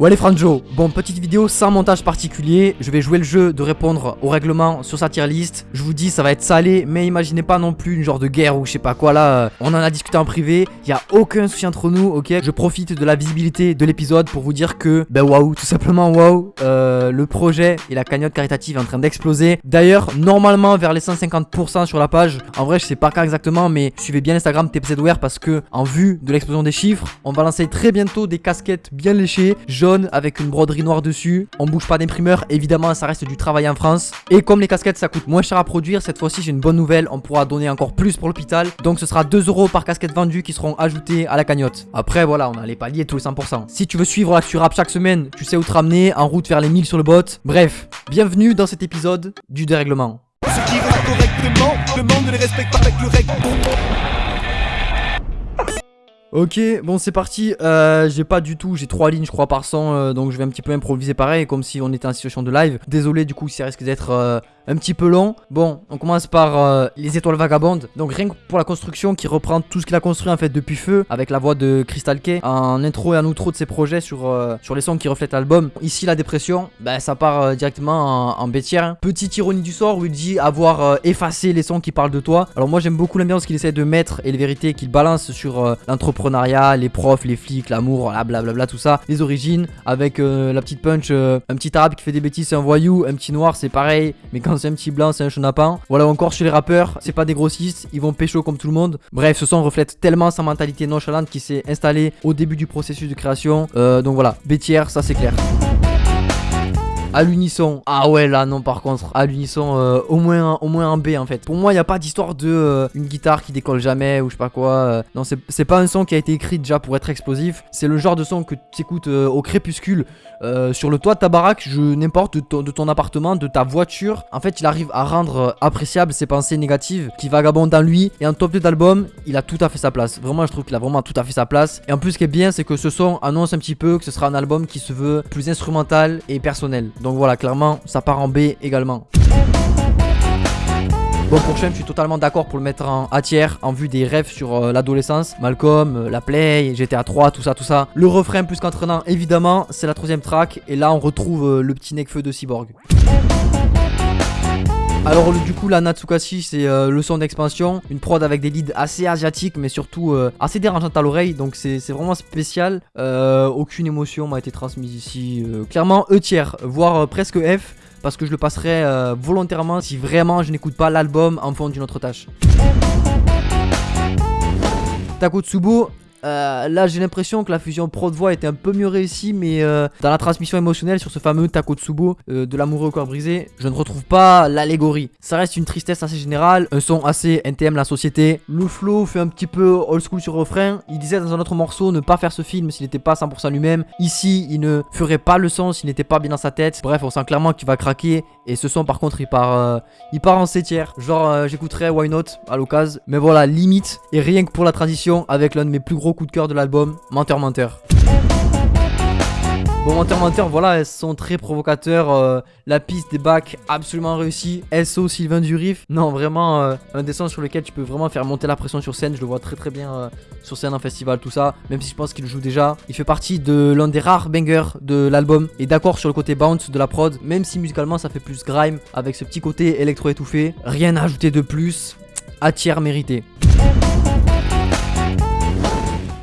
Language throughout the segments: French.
Ouais les Franjo, bon petite vidéo sans montage particulier, je vais jouer le jeu de répondre au règlement sur sa tier list, je vous dis ça va être salé mais imaginez pas non plus une genre de guerre ou je sais pas quoi là, euh, on en a discuté en privé, il a aucun souci entre nous ok, je profite de la visibilité de l'épisode pour vous dire que ben waouh, tout simplement waouh, euh, le projet et la cagnotte caritative est en train d'exploser, d'ailleurs normalement vers les 150% sur la page, en vrai je sais pas quand exactement mais suivez bien Instagram TPZWare parce que en vue de l'explosion des chiffres, on va lancer très bientôt des casquettes bien léchées, avec une broderie noire dessus. On bouge pas d'imprimeur, évidemment ça reste du travail en France. Et comme les casquettes ça coûte moins cher à produire, cette fois-ci j'ai une bonne nouvelle, on pourra donner encore plus pour l'hôpital. Donc ce sera 2 euros par casquette vendue qui seront ajoutés à la cagnotte. Après voilà, on a les paliers tous les 100%. Si tu veux suivre l'actu rap chaque semaine, tu sais où te ramener, en route vers les 1000 sur le bot. Bref, bienvenue dans cet épisode du dérèglement. les respecter avec le Ok, bon c'est parti, euh, j'ai pas du tout, j'ai trois lignes je crois par 100 euh, donc je vais un petit peu improviser pareil comme si on était en situation de live. Désolé du coup ça risque d'être euh, un petit peu long. Bon, on commence par euh, les étoiles vagabondes. Donc rien que pour la construction qui reprend tout ce qu'il a construit en fait depuis Feu avec la voix de Crystal K en intro et en outro de ses projets sur, euh, sur les sons qui reflètent l'album. Ici la dépression, bah, ça part euh, directement en, en bêtière. Petite ironie du sort où il dit avoir effacé les sons qui parlent de toi. Alors moi j'aime beaucoup l'ambiance qu'il essaie de mettre et les vérités qu'il balance sur l'entrepreneuriat, les profs, les flics, l'amour, blablabla tout ça, les origines avec la petite punch, un petit arabe qui fait des bêtises un voyou, un petit noir c'est pareil, mais quand c'est un petit blanc, c'est un chenapan. Voilà, encore chez les rappeurs, c'est pas des grossistes, ils vont pécho comme tout le monde. Bref, ce son reflète tellement sa mentalité nonchalante qui s'est installée au début du processus de création. Euh, donc voilà, bêtière, ça c'est clair à l'unisson. Ah ouais là non par contre à l'unisson euh, au moins au moins un B en fait. Pour moi il n'y a pas d'histoire de euh, une guitare qui décolle jamais ou je sais pas quoi. Euh. non c'est pas un son qui a été écrit déjà pour être explosif. C'est le genre de son que tu écoutes au crépuscule sur le toit de ta baraque, n'importe de, de, ton appartement, de ta voiture. En fait il arrive à rendre appréciable ses pensées négatives qui vagabondent dans lui. Et en top 2 d'album il a tout à fait sa place. Vraiment je trouve qu'il a vraiment tout à fait sa place. Et en plus ce qui est bien c'est que ce son annonce un petit peu que ce sera un album qui se veut plus instrumental et personnel. Donc voilà, clairement, ça part en B également. Bon pour Shem, je suis totalement d'accord pour le mettre en A tiers en vue des rêves sur euh, l'adolescence. Malcolm, euh, la Play, GTA 3, tout ça, tout ça. Le refrain plus qu'entraînant, évidemment, c'est la troisième track. Et là, on retrouve euh, le petit Necfeu de Cyborg. Alors du coup la Natsukashi c'est euh, le son d'expansion, une prod avec des leads assez asiatiques mais surtout euh, assez dérangeantes à l'oreille donc c'est vraiment spécial. Euh, aucune émotion m'a été transmise ici. clairement E tiers, voire presque F parce que je le passerai volontairement si vraiment je n'écoute pas l'album en fond d'une autre tâche. Takotsubo, euh, là j'ai l'impression que la fusion prod-voix était un peu mieux réussie mais euh, dans la transmission émotionnelle sur ce fameux Takotsubo euh, de l'amoureux au corps brisé je ne retrouve pas l'allégorie. Ça reste une tristesse assez générale un son assez NTM la société. Le flow fait un petit peu old school sur refrain. Il disait dans un autre morceau ne pas faire ce film s'il n'était pas 100% lui-même. Ici il ne ferait pas le son s'il n'était pas bien dans sa tête. Bref on sent clairement qu'il va craquer et ce son par contre il part il part en tiers genre j'écouterais Why Not à l'occasion. Mais voilà limite et rien que pour la transition avec l'un de mes plus gros coup de cœur de l'album, Menteur Menteur. Bon, Menteur Menteur, voilà, elles sont très provocateurs. Euh, la piste des bacs, absolument réussie. SO Sylvain Durif, non, vraiment euh, un dessin sur lequel tu peux vraiment faire monter la pression sur scène. Je le vois très très bien euh, sur scène en festival, tout ça. Même si je pense qu'il joue déjà. Il fait partie de l'un des rares bangers de l'album. Et d'accord sur le côté bounce de la prod, même si musicalement ça fait plus grime avec ce petit côté électro étouffé. Rien à ajouter de plus. À tiers mérité.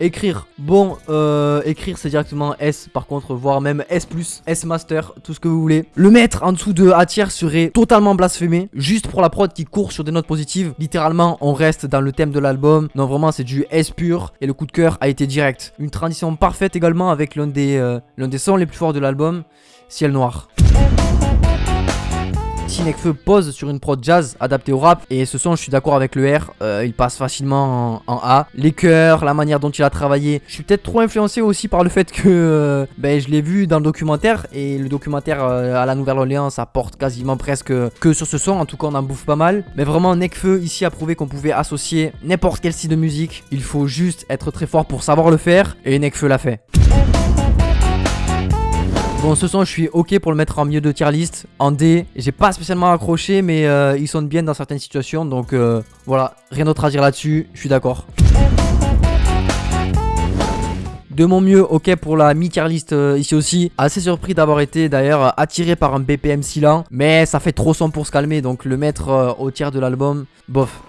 Écrire, bon, euh, écrire c'est directement S par contre, voire même S+, S Master, tout ce que vous voulez. Le mettre en dessous de A tiers serait totalement blasphémé, juste pour la prod qui court sur des notes positives. Littéralement, on reste dans le thème de l'album. Non, vraiment, c'est du S pur et le coup de cœur a été direct. Une transition parfaite également avec l'un des, euh, l'un des sons les plus forts de l'album, Ciel Noir. Si Nekfeu pose sur une prod jazz adaptée au rap, et ce son, je suis d'accord avec le R, euh, il passe facilement en, A. Les chœurs, la manière dont il a travaillé. Je suis peut-être trop influencé aussi par le fait que euh, ben, je l'ai vu dans le documentaire, et le documentaire euh, à la Nouvelle-Orléans, ça porte quasiment presque que sur ce son. En tout cas, on en bouffe pas mal. Mais vraiment, Nekfeu ici a prouvé qu'on pouvait associer n'importe quel style de musique. Il faut juste être très fort pour savoir le faire, et Nekfeu l'a fait. Bon, ce son, je suis ok pour le mettre en milieu de tier list. En D, j'ai pas spécialement accroché, mais euh, il sonne bien dans certaines situations. Donc euh, voilà, rien d'autre à dire là-dessus, je suis d'accord. de mon mieux, ok pour la mi-tier list euh, ici aussi. Assez surpris d'avoir été d'ailleurs attiré par un BPM si lent, mais ça fait trop son pour se calmer, donc le mettre au tiers de l'album, bof.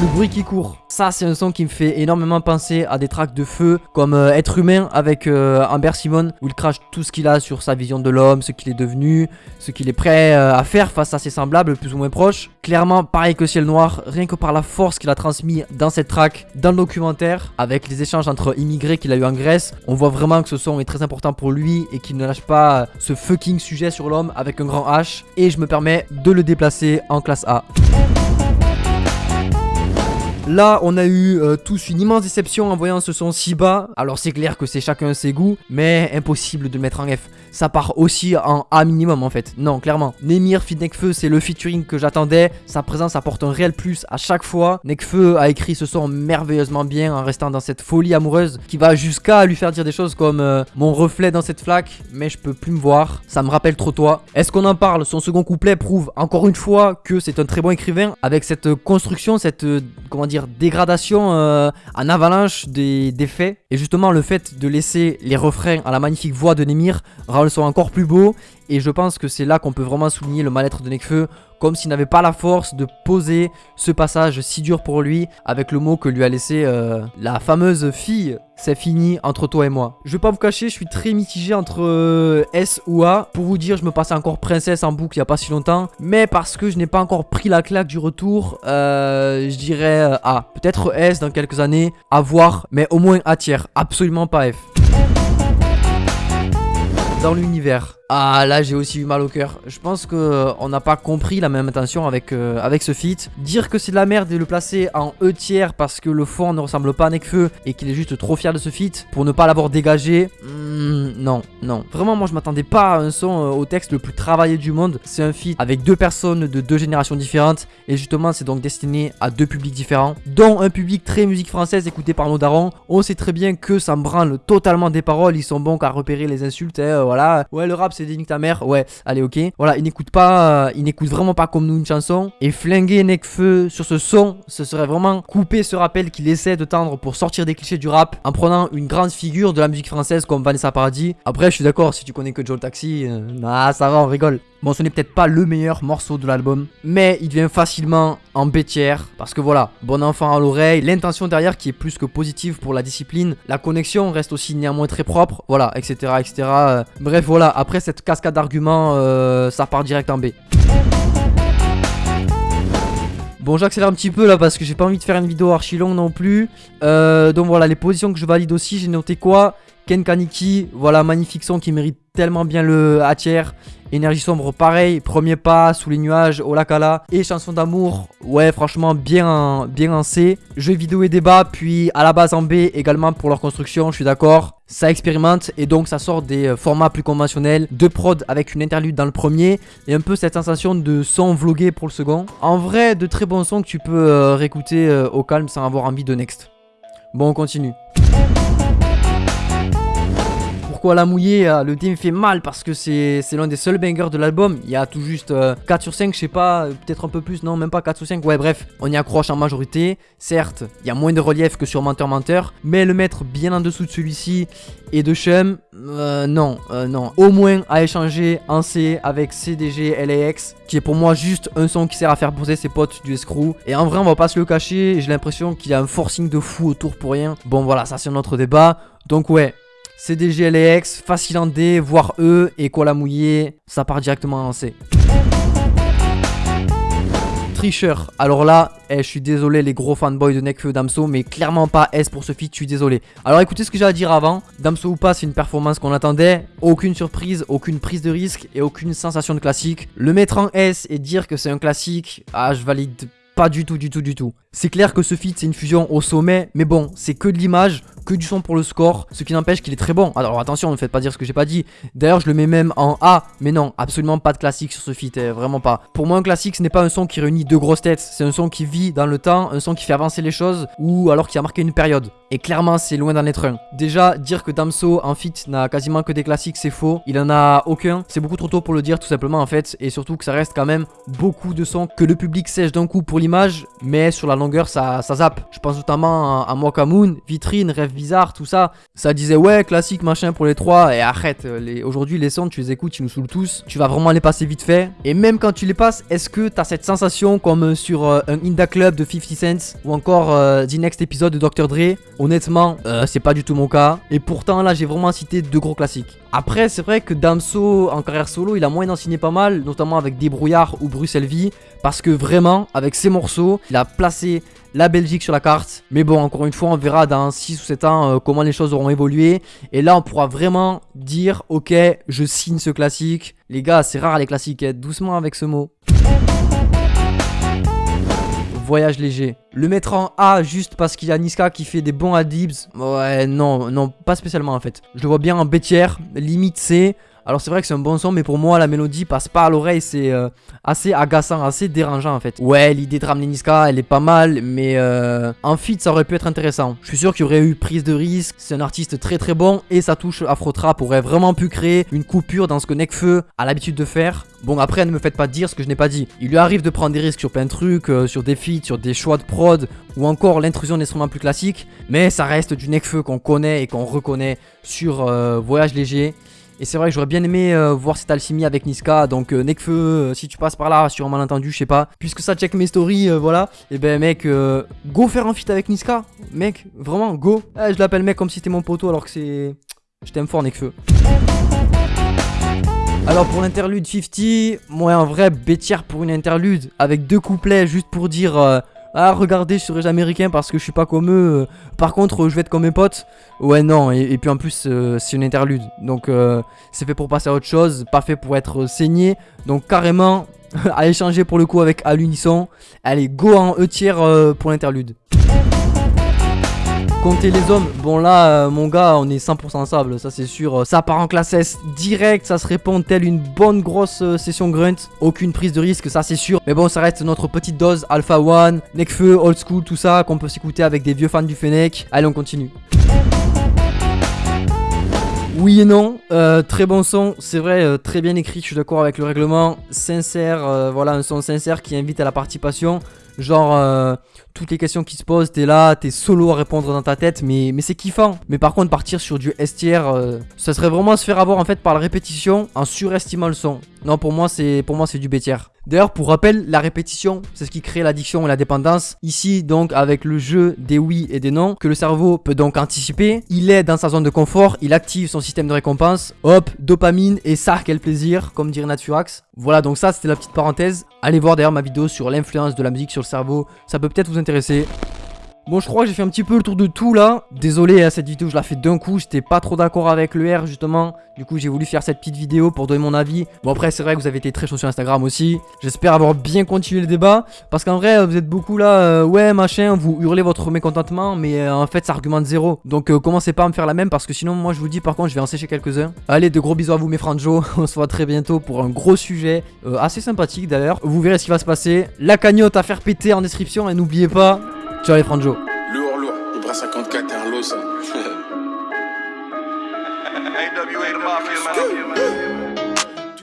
Le bruit qui court. Ça, c'est un son qui me fait énormément penser à des tracks de feu, comme euh, Être humain avec euh, Amber Simon, où il crache tout ce qu'il a sur sa vision de l'homme, ce qu'il est devenu, ce qu'il est prêt euh, à faire face à ses semblables plus ou moins proches. Clairement, pareil que Ciel Noir, rien que par la force qu'il a transmis dans cette track, dans le documentaire, avec les échanges entre immigrés qu'il a eu en Grèce, on voit vraiment que ce son est très important pour lui et qu'il ne lâche pas ce fucking sujet sur l'homme avec un grand H. Et je me permets de le déplacer en classe A. Là, on a eu euh, tous une immense déception en voyant ce son si bas. Alors c'est clair que c'est chacun ses goûts, mais impossible de mettre en F. Ça part aussi en A minimum en fait. Non, clairement. Nemir fit Nekfeu, c'est le featuring que j'attendais. Sa présence apporte un réel plus à chaque fois. Nekfeu a écrit ce son merveilleusement bien en restant dans cette folie amoureuse qui va jusqu'à lui faire dire des choses comme euh, mon reflet dans cette flaque, mais je peux plus me voir. Ça me rappelle trop toi. Est-ce qu'on en parle? Son second couplet prouve encore une fois que c'est un très bon écrivain avec cette construction, cette euh, comment dire dégradation euh, en avalanche des, faits. Et justement, le fait de laisser les refrains à la magnifique voix de Nemir rend le son encore plus beau. Et je pense que c'est là qu'on peut vraiment souligner le mal-être de Nekfeu comme s'il n'avait pas la force de poser ce passage si dur pour lui avec le mot que lui a laissé euh, la fameuse fille. C'est fini entre toi et moi. Je vais pas vous cacher, je suis très mitigé entre euh, S ou A. Pour vous dire, je me passais encore princesse en boucle il y a pas si longtemps. Mais parce que je n'ai pas encore pris la claque du retour, euh, je dirais A. Peut-être S dans quelques années, à voir, mais au moins A tiers. Absolument pas F. Dans l'univers. Ah là j'ai aussi eu mal au cœur. Je pense que euh, on n'a pas compris la même intention avec, euh, avec ce feat. Dire que c'est de la merde et le placer en E tiers parce que le fond ne ressemble pas à Nekfeu et qu'il est juste trop fier de ce feat pour ne pas l'avoir dégagé. Hmm, non, non. Vraiment moi je m'attendais pas à un son euh, au texte le plus travaillé du monde. C'est un feat avec deux personnes de deux générations différentes et justement c'est donc destiné à deux publics différents. Dont un public très musique française écouté par nos darons. On sait très bien que ça me branle totalement des paroles. Ils sont bons qu'à repérer les insultes. Hein, voilà. Ouais le rap c'est des ta mère. Ouais, allez, ok. Voilà, il n'écoute pas, euh, il n'écoute vraiment pas comme nous une chanson. Et flinguer Nekfeu sur ce son, ce serait vraiment couper ce rappel qu'il essaie de tendre pour sortir des clichés du rap en prenant une grande figure de la musique française comme Vanessa Paradis. Après, je suis d'accord, si tu connais que Joe Taxi, euh, ah, ça va, on rigole. Bon, ce n'est peut-être pas le meilleur morceau de l'album, mais il devient facilement en bêtière. Parce que voilà, bon enfant à l'oreille, l'intention derrière qui est plus que positive pour la discipline, la connexion reste aussi néanmoins très propre, voilà, etc. etc. Euh, bref, voilà, après cette cascade d'arguments, euh, ça part direct en B. Bon j'accélère un petit peu là parce que j'ai pas envie de faire une vidéo archi longue non plus euh, Donc voilà les positions que je valide aussi j'ai noté quoi? Ken Kaniki, voilà magnifique son qui mérite tellement bien le A tiers Énergie sombre, pareil, premier pas, sous les nuages, Olakala. Et chanson d'amour, ouais, franchement, bien, bien en C. Jeux vidéo et débat, puis à la base en B également pour leur construction, je suis d'accord. Ça expérimente et donc ça sort des euh, formats plus conventionnels, de prod avec une interlude dans le premier et un peu cette sensation de son vlogué pour le second. En vrai, de très bons sons que tu peux euh, réécouter euh, au calme sans avoir envie de next. Bon, on continue pourquoi la mouiller euh, Le thème fait mal parce que c'est l'un des seuls bangers de l'album. Il y a tout juste 4 euh, sur 5, je sais pas, peut-être un peu plus, non, même pas 4 sur 5. Ouais, bref, on y accroche en majorité. Certes, il y a moins de relief que sur Menteur Menteur, mais le mettre bien en dessous de celui-ci et de Chum, euh, non, non. Au moins à échanger en C avec CDG LAX, qui est pour moi juste un son qui sert à faire poser ses potes du escrew. Et en vrai, on va pas se le cacher, j'ai l'impression qu'il y a un forcing de fou autour pour rien. Bon, voilà, ça c'est un autre débat. Donc ouais, CDG LAX, facile en D, voire E, et quoi la ça part directement en C. Tricheur, alors là, eh, je suis désolé les gros fanboys de Nekfeu Damso, mais clairement pas S pour ce feat, je suis désolé. Alors écoutez ce que j'ai à dire avant, Damso ou pas, c'est une performance qu'on attendait, aucune surprise, aucune prise de risque et aucune sensation de classique. Le mettre en S et dire que c'est un classique, ah je valide pas du tout, du tout, du tout. C'est clair que ce feat c'est une fusion au sommet, mais bon, c'est que de l'image, que du son pour le score, ce qui n'empêche qu'il est très bon. Alors attention, ne faites pas dire ce que j'ai pas dit. D'ailleurs, je le mets même en A, mais non, absolument pas de classique sur ce feat, eh, vraiment pas. Pour moi, un classique, ce n'est pas un son qui réunit deux grosses têtes, c'est un son qui vit dans le temps, un son qui fait avancer les choses, ou alors qui a marqué une période. Et clairement, c'est loin d'en être un. Déjà, dire que Damso en fit n'a quasiment que des classiques, c'est faux. Il en a aucun. C'est beaucoup trop tôt pour le dire, tout simplement, en fait. Et surtout que ça reste quand même beaucoup de sons que le public sèche d'un coup pour l'image, mais sur la longueur, ça, ça zappe. Je pense notamment à, à Moon, Vitrine, Rêve Bizarre, tout ça. Ça disait, ouais, classique, machin pour les trois. Et arrête, aujourd'hui, les sons, tu les écoutes, ils nous saoulent tous. Tu vas vraiment les passer vite fait. Et même quand tu les passes, est-ce que t'as cette sensation comme sur euh, un Inda Club de 50 Cent ou encore euh, The Next épisode de Dr. Dre? Honnêtement, euh, c'est pas du tout mon cas. Et pourtant, là, j'ai vraiment cité deux gros classiques. Après, c'est vrai que Damso, en carrière solo, il a moyen d'en signer pas mal, notamment avec Débrouillard ou Bruxelles Vie, parce que vraiment, avec ses morceaux, il a placé la Belgique sur la carte. Mais bon, encore une fois, on verra dans 6 ou 7 ans comment les choses auront évolué. Et là, on pourra vraiment dire, ok, je signe ce classique. Les gars, c'est rare les classiques, hein. doucement avec ce mot voyage léger. Le mettre en A juste parce qu'il y a Niska qui fait des bons adibs, ouais, non, non, pas spécialement en fait. Je le vois bien en B limite C. Alors c'est vrai que c'est un bon son, mais pour moi la mélodie passe pas à l'oreille, c'est euh, assez agaçant, assez dérangeant en fait. Ouais, l'idée de ramener Niska, elle est pas mal, mais euh, en feat ça aurait pu être intéressant. Je suis sûr qu'il y aurait eu prise de risque, c'est un artiste très très bon, et sa touche afro-trap aurait vraiment pu créer une coupure dans ce que Nekfeu a l'habitude de faire. Bon après ne me faites pas dire ce que je n'ai pas dit. Il lui arrive de prendre des risques sur plein de trucs, euh, sur des feats, sur des choix de prod, ou encore l'intrusion d'instruments plus classiques, mais ça reste du Nekfeu qu'on connaît et qu'on reconnaît sur Voyage Léger. Et c'est vrai que j'aurais bien aimé euh, voir cette alchimie avec Niska. Donc euh, Nekfeu, euh, si tu passes par là, sur un malentendu, je sais pas. Puisque ça check mes stories, voilà. Et eh ben mec, go faire un feat avec Niska. Mec, vraiment, go. Eh, je l'appelle mec comme si c'était mon poteau alors que c'est... Je t'aime fort Nekfeu. Alors pour l'interlude 50, moi un vrai bêtière pour une interlude avec deux couplets juste pour dire ah regardez je serai américain parce que je suis pas comme eux. Par contre je vais être comme mes potes. Ouais non et, puis en plus euh, c'est une interlude. Donc euh, c'est fait pour passer à autre chose, pas fait pour être saigné. Donc carrément à échanger pour le coup avec à l'unisson. Allez go en E tiers euh, pour l'interlude. Compter les hommes, bon là euh, mon gars on est 100% sable ça c'est sûr. Ça part en classe S direct, ça se répond telle une bonne grosse euh, session grunt. Aucune prise de risque ça c'est sûr. Mais bon ça reste notre petite dose Alpha One, Nekfeu, Old School tout ça Qu'on peut s'écouter avec des vieux fans du Fennec. Allez on continue. Oui et non, euh, très bon son, c'est vrai, très bien écrit, je suis d'accord avec le règlement, sincère, voilà un son sincère qui invite à la participation, genre toutes les questions qui se posent, t'es là, t'es solo à répondre dans ta tête, mais, mais c'est kiffant. Mais par contre, partir sur du STR, euh, ça serait vraiment se faire avoir en fait par la répétition en surestimant le son. Non, pour moi, c'est pour moi c'est du bêtière. D'ailleurs, pour rappel, la répétition, c'est ce qui crée l'addiction et la dépendance. Ici, donc, avec le jeu des oui et des non, que le cerveau peut donc anticiper. Il est dans sa zone de confort, il active son système de récompense. Hop, dopamine et ça, quel plaisir, comme dirait Naturax. Voilà, donc ça, c'était la petite parenthèse. Allez voir d'ailleurs ma vidéo sur l'influence de la musique sur le cerveau. Ça peut peut-être vous intéresser. Bon, je crois que j'ai fait un petit peu le tour de tout là. Désolé, hein, cette vidéo, je la fais d'un coup. J'étais pas trop d'accord avec le R, justement. Du coup, j'ai voulu faire cette petite vidéo pour donner mon avis. Bon, après, c'est vrai que vous avez été très chaud sur Instagram aussi. J'espère avoir bien continué le débat. Parce qu'en vrai, vous êtes beaucoup là, euh, ouais, machin, vous hurlez votre mécontentement. Mais euh, en fait, ça argumente zéro. Donc, euh, commencez pas à me faire la même. Parce que sinon, moi, je vous dis, par contre, je vais en sécher quelques-uns. Allez, de gros bisous à vous, mes franjos. On se voit très bientôt pour un gros sujet. assez sympathique d'ailleurs. Vous verrez ce qui va se passer. La cagnotte à faire péter en description. Et n'oubliez pas, ciao les franjos. 54 un lot ça. AWA the mafia, man.